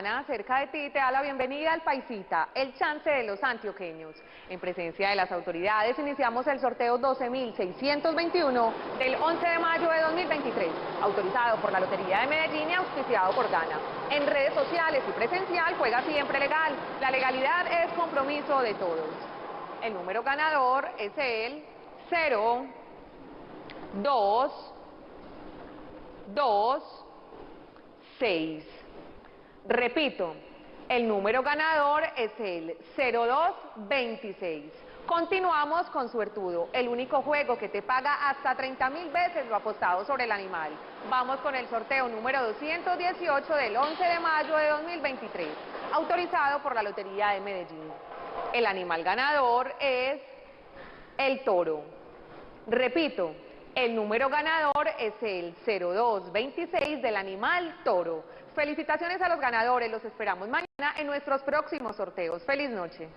Cerca de ti te da la bienvenida al Paisita, el chance de los antioqueños. En presencia de las autoridades iniciamos el sorteo 12.621 del 11 de mayo de 2023, autorizado por la Lotería de Medellín y auspiciado por Gana. En redes sociales y presencial juega siempre legal. La legalidad es compromiso de todos. El número ganador es el 0, 2, 2, 6. Repito, el número ganador es el 0226. Continuamos con Suertudo, el único juego que te paga hasta 30 mil veces lo apostado sobre el animal. Vamos con el sorteo número 218 del 11 de mayo de 2023, autorizado por la Lotería de Medellín. El animal ganador es el toro. Repito, el número ganador es el 0226 del animal toro. Felicitaciones a los ganadores, los esperamos mañana en nuestros próximos sorteos. Feliz noche.